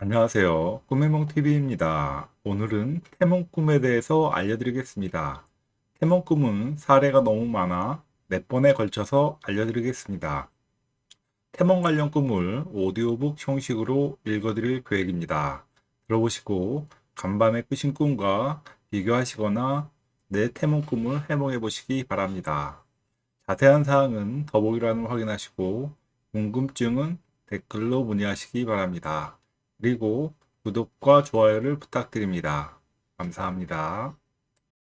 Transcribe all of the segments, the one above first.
안녕하세요. 꿈해몽TV입니다. 오늘은 태몽 꿈에 대해서 알려드리겠습니다. 태몽 꿈은 사례가 너무 많아 몇 번에 걸쳐서 알려드리겠습니다. 태몽 관련 꿈을 오디오북 형식으로 읽어드릴 계획입니다. 들어보시고 간밤에 꾸신 꿈과 비교하시거나 내 태몽 꿈을 해몽해 보시기 바랍니다. 자세한 사항은 더보기란을 확인하시고 궁금증은 댓글로 문의하시기 바랍니다. 그리고 구독과 좋아요를 부탁드립니다. 감사합니다.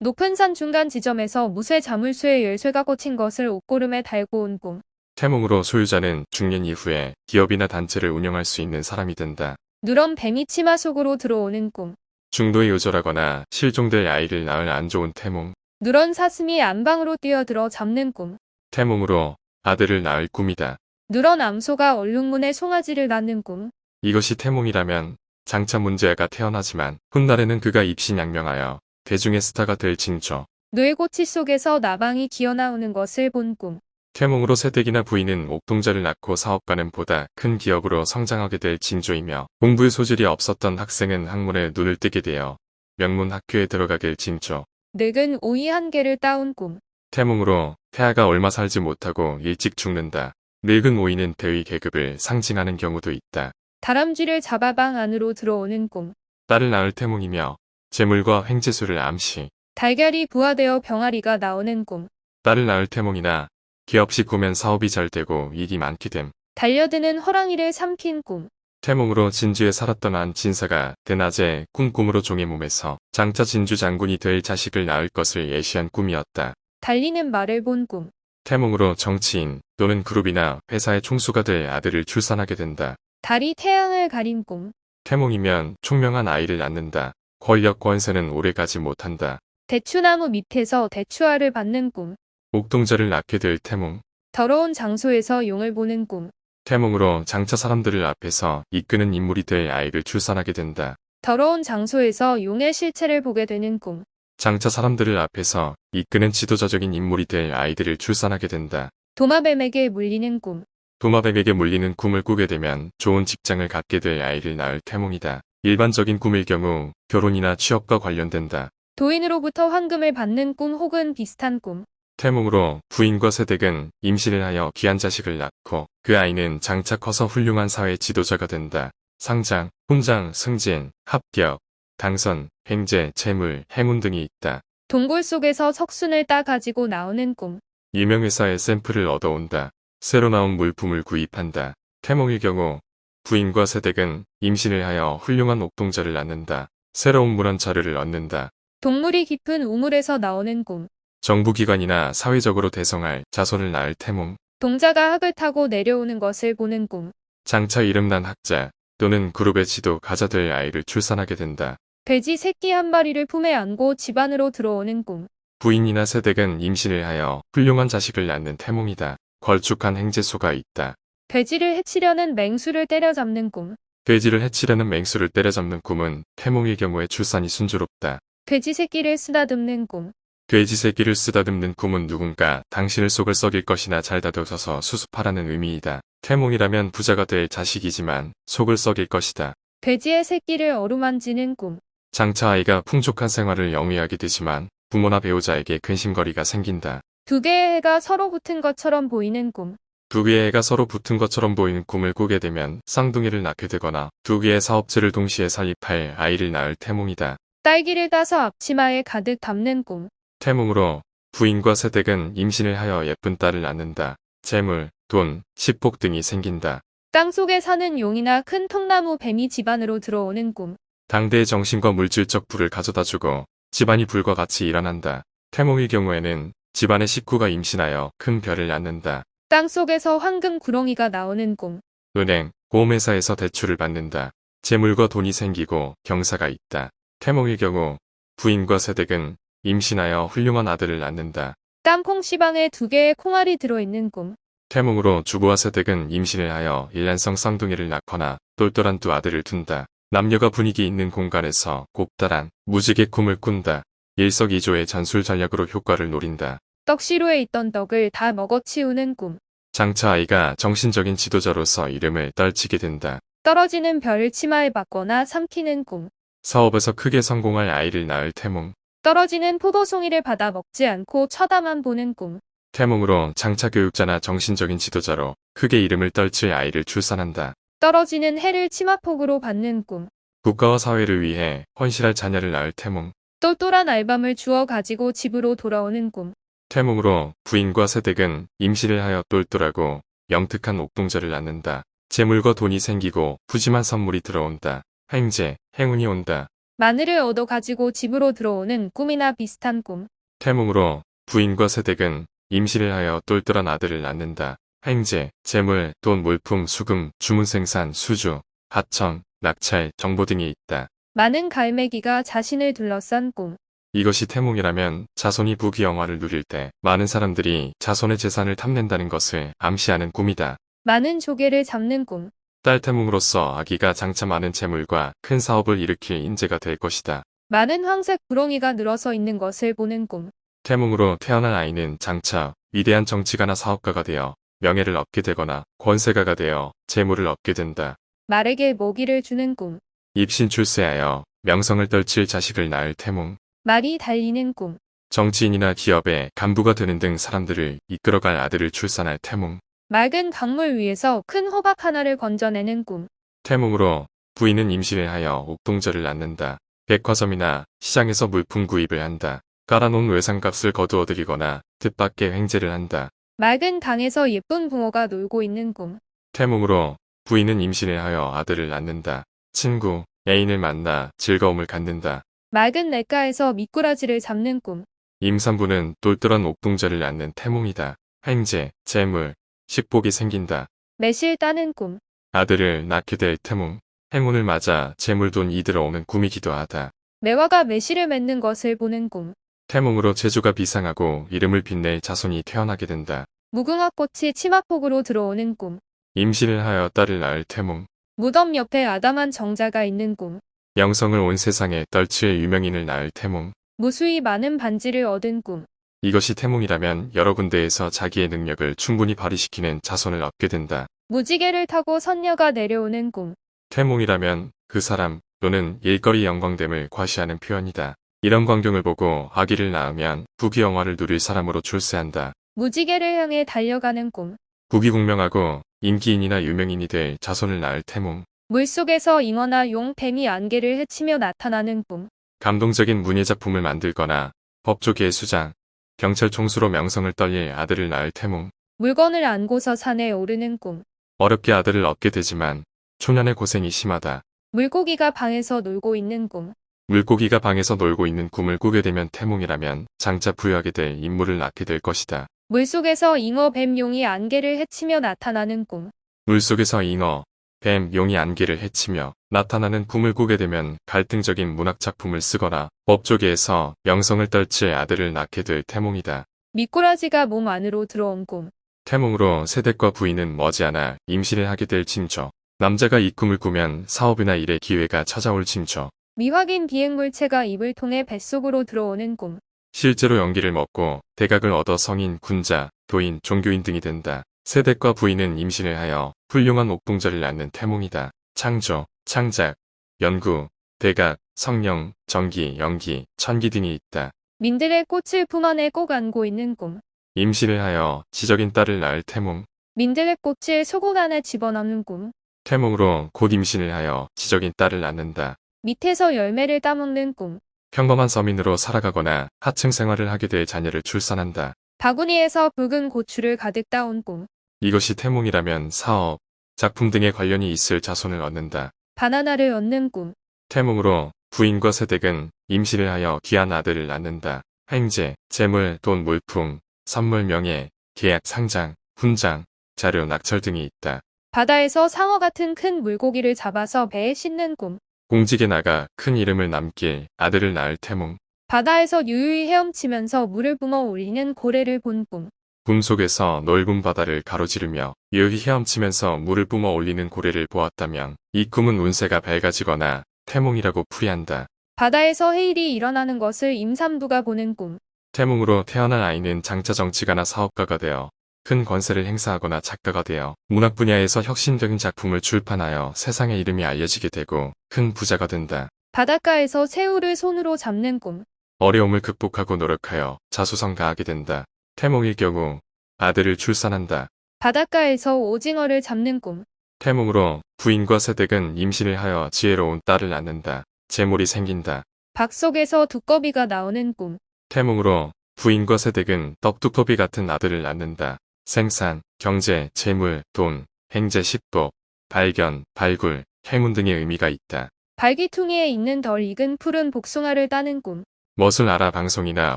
높은 산 중간 지점에서 무쇠 자물쇠에 열쇠가 꽂힌 것을 옷고름에 달고 온 꿈. 태몽으로 소유자는 중년 이후에 기업이나 단체를 운영할 수 있는 사람이 된다. 누런 뱀이 치마 속으로 들어오는 꿈. 중도에 요절하거나 실종될 아이를 낳을 안 좋은 태몽. 누런 사슴이 안방으로 뛰어들어 잡는 꿈. 태몽으로 아들을 낳을 꿈이다. 누런 암소가 얼룩문에 송아지를 낳는 꿈. 이것이 태몽이라면 장차 문제아가 태어나지만 훗날에는 그가 입신양명하여 대중의 스타가 될 징조. 뇌고치 속에서 나방이 기어나오는 것을 본 꿈. 태몽으로 새댁이나 부인은 옥동자를 낳고 사업가는 보다 큰 기업으로 성장하게 될 징조이며 공부의 소질이 없었던 학생은 학문에 눈을 뜨게 되어 명문 학교에 들어가길 징조. 늙은 오이 한 개를 따온 꿈. 태몽으로 폐하가 얼마 살지 못하고 일찍 죽는다. 늙은 오이는 대위 계급을 상징하는 경우도 있다. 다람쥐를 잡아 방 안으로 들어오는 꿈. 딸을 낳을 태몽이며 재물과 횡재수를 암시. 달걀이 부화되어 병아리가 나오는 꿈. 딸을 낳을 태몽이나 기업시 꾸면 사업이 잘 되고 일이 많게 됨. 달려드는 호랑이를 삼킨 꿈. 태몽으로 진주에 살았던 한 진사가 대낮에 꿈꿈으로 종의 몸에서 장차 진주 장군이 될 자식을 낳을 것을 예시한 꿈이었다. 달리는 말을 본 꿈. 태몽으로 정치인 또는 그룹이나 회사의 총수가 될 아들을 출산하게 된다. 달이 태양을 가린 꿈. 태몽이면 총명한 아이를 낳는다. 권력 권세는 오래가지 못한다. 대추나무 밑에서 대추알을 받는 꿈. 옥동자를 낳게 될 태몽. 더러운 장소에서 용을 보는 꿈. 태몽으로 장차 사람들을 앞에서 이끄는 인물이 될 아이를 출산하게 된다. 더러운 장소에서 용의 실체를 보게 되는 꿈. 장차 사람들을 앞에서 이끄는 지도자적인 인물이 될 아이들을 출산하게 된다. 도마뱀에게 물리는 꿈. 도마뱀에게 물리는 꿈을 꾸게 되면 좋은 직장을 갖게 될 아이를 낳을 태몽이다. 일반적인 꿈일 경우 결혼이나 취업과 관련된다. 도인으로부터 황금을 받는 꿈 혹은 비슷한 꿈. 태몽으로 부인과 세댁은 임신을 하여 귀한 자식을 낳고 그 아이는 장차 커서 훌륭한 사회 지도자가 된다. 상장, 훈장, 승진, 합격, 당선, 횡재, 재물, 행운 등이 있다. 동굴 속에서 석순을 따 가지고 나오는 꿈. 유명회사의 샘플을 얻어온다. 새로 나온 물품을 구입한다. 태몽일 경우 부인과 세댁은 임신을 하여 훌륭한 옥동자를 낳는다. 새로운 문헌 자료를 얻는다. 동물이 깊은 우물에서 나오는 꿈. 정부기관이나 사회적으로 대성할 자손을 낳을 태몽. 동자가 학을 타고 내려오는 것을 보는 꿈. 장차 이름난 학자 또는 그룹의 지도 가자 될 아이를 출산하게 된다. 돼지 새끼 한 마리를 품에 안고 집 안으로 들어오는 꿈. 부인이나 세댁은 임신을 하여 훌륭한 자식을 낳는 태몽이다. 걸쭉한 행재수가 있다. 돼지를 해치려는 맹수를 때려잡는 꿈. 돼지를 해치려는 맹수를 때려잡는 꿈은 태몽일 경우에 출산이 순조롭다. 돼지 새끼를 쓰다듬는 꿈. 돼지 새끼를 쓰다듬는 꿈은 누군가 당신을 속을 썩일 것이나 잘 다듬어서 수습하라는 의미이다. 태몽이라면 부자가 될 자식이지만 속을 썩일 것이다. 돼지의 새끼를 어루만지는 꿈. 장차 아이가 풍족한 생활을 영위하게 되지만 부모나 배우자에게 근심거리가 생긴다. 두 개의 해가 서로 붙은 것처럼 보이는 꿈. 두 개의 애가 서로 붙은 것처럼 보이는 꿈을 꾸게 되면 쌍둥이를 낳게 되거나 두 개의 사업체를 동시에 설립할 아이를 낳을 태몽이다. 딸기를 따서 앞치마에 가득 담는 꿈. 태몽으로 부인과 세댁은 임신을 하여 예쁜 딸을 낳는다. 재물, 돈, 식복 등이 생긴다. 땅 속에 사는 용이나 큰 통나무 뱀이 집안으로 들어오는 꿈. 당대의 정신과 물질적 부를 가져다주고 집안이 불과 같이 일어난다. 태몽의 경우에는 집안의 식구가 임신하여 큰 별을 낳는다. 땅 속에서 황금 구렁이가 나오는 꿈. 은행, 보험회사에서 대출을 받는다. 재물과 돈이 생기고 경사가 있다. 태몽의 경우 부인과 세댁은 임신하여 훌륭한 아들을 낳는다. 땅콩 시방에 두 개의 콩알이 들어있는 꿈. 태몽으로 주부와 세댁은 임신을 하여 일란성 쌍둥이를 낳거나 똘똘한 두 아들을 둔다. 남녀가 분위기 있는 공간에서 곱다란 무지개 꿈을 꾼다. 일석이조의 전술 전략으로 효과를 노린다. 떡시루에 있던 떡을 다 먹어치우는 꿈. 장차 아이가 정신적인 지도자로서 이름을 떨치게 된다. 떨어지는 별을 치마에 받거나 삼키는 꿈. 사업에서 크게 성공할 아이를 낳을 태몽. 떨어지는 포도송이를 받아 먹지 않고 쳐다만 보는 꿈. 태몽으로 장차 교육자나 정신적인 지도자로 크게 이름을 떨칠 아이를 출산한다. 떨어지는 해를 치마폭으로 받는 꿈. 국가와 사회를 위해 헌신할 자녀를 낳을 태몽. 똘똘한 알밤을 주워 가지고 집으로 돌아오는 꿈. 태몽으로 부인과 새댁은 임시를 하여 똘똘하고 영특한 옥동자를 낳는다. 재물과 돈이 생기고 푸짐한 선물이 들어온다. 행제, 행운이 온다. 마늘을 얻어 가지고 집으로 들어오는 꿈이나 비슷한 꿈. 태몽으로 부인과 새댁은 임시를 하여 똘똘한 아들을 낳는다. 행제, 재물, 돈, 물품, 수금, 주문 생산, 수주, 하청, 낙찰, 정보 등이 있다. 많은 갈매기가 자신을 둘러싼 꿈. 이것이 태몽이라면 자손이 부귀영화를 누릴 때 많은 사람들이 자손의 재산을 탐낸다는 것을 암시하는 꿈이다. 많은 조개를 잡는 꿈. 딸 태몽으로서 아기가 장차 많은 재물과 큰 사업을 일으킬 인재가 될 것이다. 많은 황색 구렁이가 늘어서 있는 것을 보는 꿈. 태몽으로 태어난 아이는 장차 위대한 정치가나 사업가가 되어 명예를 얻게 되거나 권세가가 되어 재물을 얻게 된다. 말에게 먹이를 주는 꿈. 입신 출세하여 명성을 떨칠 자식을 낳을 태몽. 말이 달리는 꿈. 정치인이나 기업의 간부가 되는 등 사람들을 이끌어갈 아들을 출산할 태몽. 맑은 강물 위에서 큰 호박 하나를 건져내는 꿈. 태몽으로 부인은 임신을 하여 옥동자를 낳는다. 백화점이나 시장에서 물품 구입을 한다. 깔아놓은 외상값을 거두어들이거나 뜻밖의 횡재를 한다. 맑은 강에서 예쁜 붕어가 놀고 있는 꿈. 태몽으로 부인은 임신을 하여 아들을 낳는다. 친구, 애인을 만나 즐거움을 갖는다. 맑은 냇가에서 미꾸라지를 잡는 꿈. 임산부는 똘똘한 옥동자를 낳는 태몽이다. 행제, 재물, 식복이 생긴다. 매실 따는 꿈. 아들을 낳게 될 태몽. 행운을 맞아 재물돈 이 들어 오는 꿈이기도 하다. 매화가 매실을 맺는 것을 보는 꿈. 태몽으로 재주가 비상하고 이름을 빛낼 자손이 태어나게 된다. 무궁화 꽃이 치마폭으로 들어오는 꿈. 임신을 하여 딸을 낳을 태몽. 무덤 옆에 아담한 정자가 있는 꿈. 영성을 온 세상에 떨칠 유명인을 낳을 태몽. 무수히 많은 반지를 얻은 꿈. 이것이 태몽이라면 여러 군데에서 자기의 능력을 충분히 발휘시키는 자손을 얻게 된다. 무지개를 타고 선녀가 내려오는 꿈. 태몽이라면 그 사람 또는 일거리 영광됨을 과시하는 표현이다. 이런 광경을 보고 아기를 낳으면 부귀영화를 누릴 사람으로 출세한다. 무지개를 향해 달려가는 꿈. 부귀공명하고 인기인이나 유명인이 될 자손을 낳을 태몽. 물속에서 잉어나 용, 뱀이 안개를 헤치며 나타나는 꿈. 감동적인 문예작품을 만들거나 법조계의 수장, 경찰 총수로 명성을 떨릴 아들을 낳을 태몽. 물건을 안고서 산에 오르는 꿈. 어렵게 아들을 얻게 되지만 초년의 고생이 심하다. 물고기가 방에서 놀고 있는 꿈. 물고기가 방에서 놀고 있는 꿈을 꾸게 되면 태몽이라면 장차 부유하게 될 인물을 낳게 될 것이다. 물속에서 잉어, 뱀, 용이 안개를 헤치며 나타나는 꿈. 물속에서 잉어, 뱀, 용이 안개를 헤치며 나타나는 꿈을 꾸게 되면 갈등적인 문학작품을 쓰거나 법조계에서 명성을 떨칠 아들을 낳게 될 태몽이다. 미꾸라지가 몸 안으로 들어온 꿈. 태몽으로 세댁과 부인은 머지않아 임신을 하게 될 징조. 남자가 이 꿈을 꾸면 사업이나 일의 기회가 찾아올 징조. 미확인 비행물체가 입을 통해 뱃속으로 들어오는 꿈. 실제로 연기를 먹고 대각을 얻어 성인, 군자, 도인, 종교인 등이 된다. 세댁과 부인은 임신을 하여 훌륭한 옥동자를 낳는 태몽이다. 창조, 창작, 연구, 대각, 성령, 전기, 연기, 천기 등이 있다. 민들의 꽃을 품 안에 꼭 안고 있는 꿈. 임신을 하여 지적인 딸을 낳을 태몽. 민들의 꽃을 속옷 안에 집어넣는 꿈. 태몽으로 곧 임신을 하여 지적인 딸을 낳는다. 밑에서 열매를 따먹는 꿈. 평범한 서민으로 살아가거나 하층 생활을 하게 될 자녀를 출산한다. 바구니에서 붉은 고추를 가득 따온 꿈. 이것이 태몽이라면 사업, 작품 등에 관련이 있을 자손을 얻는다. 바나나를 얻는 꿈. 태몽으로 부인과 세댁은 임신을 하여 귀한 아들을 낳는다. 행제, 재물, 돈, 물품, 선물, 명예, 계약, 상장, 훈장, 자료, 낙찰 등이 있다. 바다에서 상어 같은 큰 물고기를 잡아서 배에 싣는 꿈. 공직에 나가 큰 이름을 남길 아들을 낳을 태몽. 바다에서 유유히 헤엄치면서 물을 뿜어 올리는 고래를 본 꿈. 꿈 속에서 넓은 바다를 가로지르며 유유히 헤엄치면서 물을 뿜어 올리는 고래를 보았다면 이 꿈은 운세가 밝아지거나 태몽이라고 풀이한다. 바다에서 해일이 일어나는 것을 임산부가 보는 꿈. 태몽으로 태어난 아이는 장차 정치가나 사업가가 되어 큰 권세를 행사하거나 작가가 되어 문학 분야에서 혁신적인 작품을 출판하여 세상의 이름이 알려지게 되고 큰 부자가 된다. 바닷가에서 새우를 손으로 잡는 꿈. 어려움을 극복하고 노력하여 자수성가하게 된다. 태몽일 경우 아들을 출산한다. 바닷가에서 오징어를 잡는 꿈. 태몽으로 부인과 세댁은 임신을 하여 지혜로운 딸을 낳는다. 재물이 생긴다. 박 속에서 두꺼비가 나오는 꿈. 태몽으로 부인과 세댁은 떡두꺼비 같은 아들을 낳는다. 생산, 경제, 재물, 돈, 행제, 식법, 발견, 발굴, 행운 등의 의미가 있다. 발기퉁이에 있는 덜 익은 푸른 복숭아를 따는 꿈. 멋을 알아 방송이나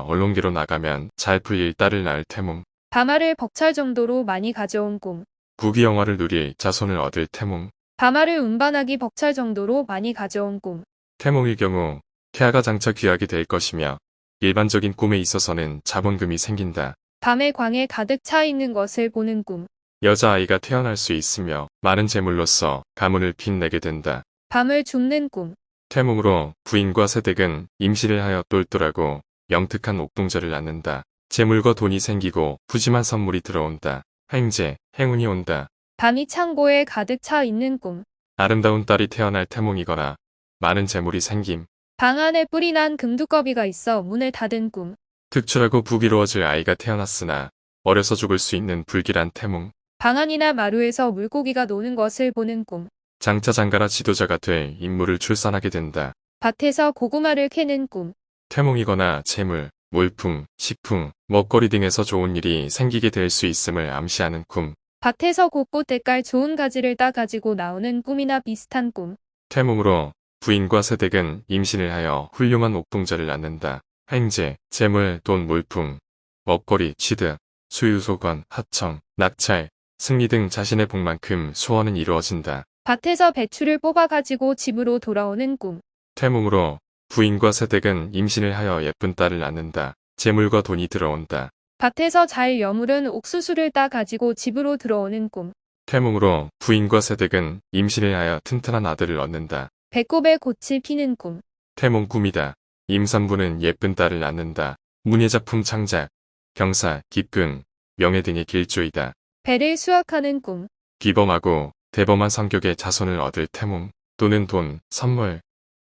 언론계로 나가면 잘 풀릴 딸을 낳을 태몽. 밤알을 벅찰 정도로 많이 가져온 꿈. 부귀 영화를 누릴 자손을 얻을 태몽. 밤알을 운반하기 벅찰 정도로 많이 가져온 꿈. 태몽일 경우 태아가 장차 귀하게 될 것이며 일반적인 꿈에 있어서는 자본금이 생긴다. 밤에 광에 가득 차 있는 것을 보는 꿈. 여자아이가 태어날 수 있으며 많은 재물로서 가문을 빛내게 된다. 밤을 줍는 꿈. 태몽으로 부인과 세댁은 임신을 하여 똘똘하고 영특한 옥동자를 낳는다. 재물과 돈이 생기고 푸짐한 선물이 들어온다. 행제, 행운이 온다. 밤이 창고에 가득 차 있는 꿈. 아름다운 딸이 태어날 태몽이거나 많은 재물이 생김. 방 안에 뿔이 난 금두꺼비가 있어 문을 닫은 꿈. 특출하고 부귀로워질 아이가 태어났으나 어려서 죽을 수 있는 불길한 태몽. 방 안이나 마루에서 물고기가 노는 것을 보는 꿈. 장차 장가라 지도자가 될 인물을 출산하게 된다. 밭에서 고구마를 캐는 꿈. 태몽이거나 재물, 물품, 식품, 먹거리 등에서 좋은 일이 생기게 될 수 있음을 암시하는 꿈. 밭에서 곳곳 때깔 좋은 가지를 따 가지고 나오는 꿈이나 비슷한 꿈. 태몽으로 부인과 세댁은 임신을 하여 훌륭한 옥동자를 낳는다. 행제, 재물, 돈, 물품, 먹거리, 취득, 수유소관, 하청, 낙찰, 승리 등 자신의 복만큼 소원은 이루어진다. 밭에서 배추를 뽑아 가지고 집으로 돌아오는 꿈. 태몽으로 부인과 세댁은 임신을 하여 예쁜 딸을 낳는다. 재물과 돈이 들어온다. 밭에서 잘 여물은 옥수수를 따 가지고 집으로 들어오는 꿈. 태몽으로 부인과 세댁은 임신을 하여 튼튼한 아들을 얻는다. 배꼽에 꽃이 피는 꿈. 태몽 꿈이다. 임산부는 예쁜 딸을 낳는다. 문예작품 창작, 경사, 기쁨, 명예 등의 길조이다. 배를 수확하는 꿈. 기범하고 대범한 성격의 자손을 얻을 태몽 또는 돈, 선물,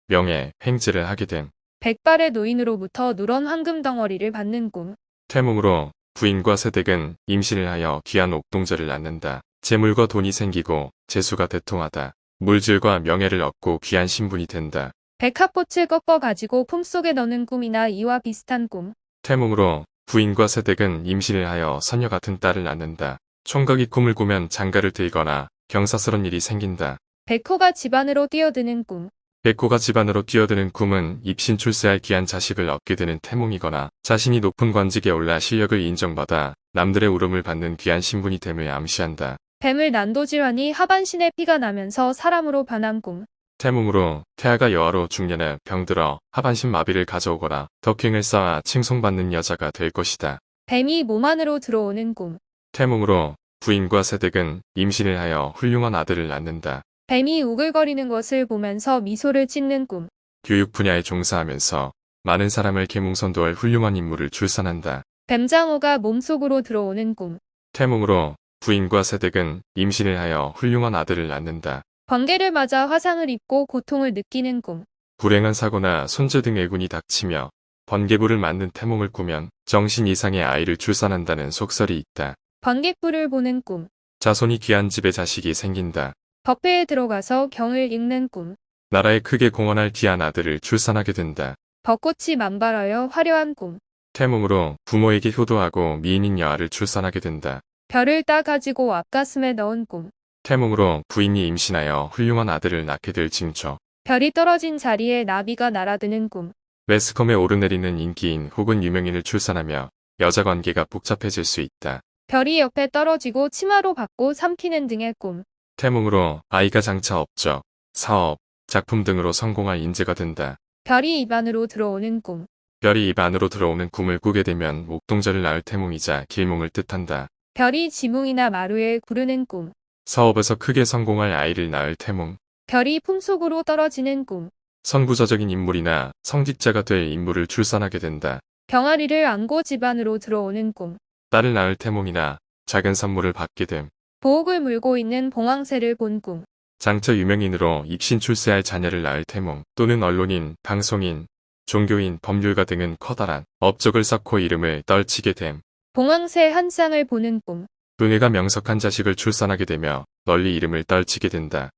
명예, 행제를 하게 됨. 백발의 노인으로부터 누런 황금 덩어리를 받는 꿈. 태몽으로 부인과 세댁은 임신을 하여 귀한 옥동자를 낳는다. 재물과 돈이 생기고 재수가 대통하다. 물질과 명예를 얻고 귀한 신분이 된다. 백합꽃을 꺾어 가지고 품속에 넣는 꿈이나 이와 비슷한 꿈. 태몽으로 부인과 세댁은 임신을 하여 선녀 같은 딸을 낳는다. 총각이 꿈을 꾸면 장가를 들거나 경사스런 일이 생긴다. 백호가 집안으로 뛰어드는 꿈. 백호가 집안으로 뛰어드는 꿈은 입신 출세할 귀한 자식을 얻게 되는 태몽이거나 자신이 높은 관직에 올라 실력을 인정받아 남들의 울음을 받는 귀한 신분이 됨을 암시한다. 뱀을 난도질하니 하반신에 피가 나면서 사람으로 변한 꿈. 태몽으로 태아가 여아로 중년에 병들어 하반신 마비를 가져오거나 덕행을 쌓아 칭송받는 여자가 될 것이다. 뱀이 몸 안으로 들어오는 꿈. 태몽으로 부인과 세댁은 임신을 하여 훌륭한 아들을 낳는다. 뱀이 우글거리는 것을 보면서 미소를 짓는 꿈. 교육 분야에 종사하면서 많은 사람을 계몽선도할 훌륭한 인물을 출산한다. 뱀장어가 몸속으로 들어오는 꿈. 태몽으로 부인과 세댁은 임신을 하여 훌륭한 아들을 낳는다. 번개를 맞아 화상을 입고 고통을 느끼는 꿈. 불행한 사고나 손재 등 애군이 닥치며 번개불을 맞는 태몽을 꾸면 정신 이상의 아이를 출산한다는 속설이 있다. 번개불을 보는 꿈. 자손이 귀한 집에 자식이 생긴다. 법회에 들어가서 경을 읽는 꿈. 나라에 크게 공헌할 귀한 아들을 출산하게 된다. 벚꽃이 만발하여 화려한 꿈. 태몽으로 부모에게 효도하고 미인인 여아를 출산하게 된다. 별을 따 가지고 앞가슴에 넣은 꿈. 태몽으로 부인이 임신하여 훌륭한 아들을 낳게 될 징조. 별이 떨어진 자리에 나비가 날아드는 꿈. 매스컴에 오르내리는 인기인 혹은 유명인을 출산하며 여자 관계가 복잡해질 수 있다. 별이 옆에 떨어지고 치마로 받고 삼키는 등의 꿈. 태몽으로 아이가 장차 업적, 사업, 작품 등으로 성공할 인재가 된다. 별이 입안으로 들어오는 꿈. 별이 입 안으로 들어오는 꿈을 꾸게 되면 옥동자를 낳을 태몽이자 길몽을 뜻한다. 별이 지붕이나 마루에 구르는 꿈. 사업에서 크게 성공할 아이를 낳을 태몽. 별이 품속으로 떨어지는 꿈. 선구자적인 인물이나 성직자가 될 인물을 출산하게 된다. 병아리를 안고 집안으로 들어오는 꿈. 딸을 낳을 태몽이나 작은 선물을 받게 됨. 보옥을 물고 있는 봉황새를 본 꿈. 장차 유명인으로 입신 출세할 자녀를 낳을 태몽 또는 언론인, 방송인, 종교인, 법률가 등은 커다란 업적을 쌓고 이름을 떨치게 됨. 봉황새 한 쌍을 보는 꿈. 은혜가 명석한 자식을 출산하게 되며 널리 이름을 떨치게 된다.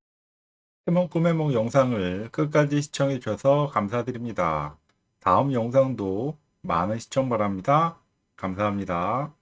태몽 꿈의 몽 영상을 끝까지 시청해 주셔서 감사드립니다. 다음 영상도 많은 시청 바랍니다. 감사합니다.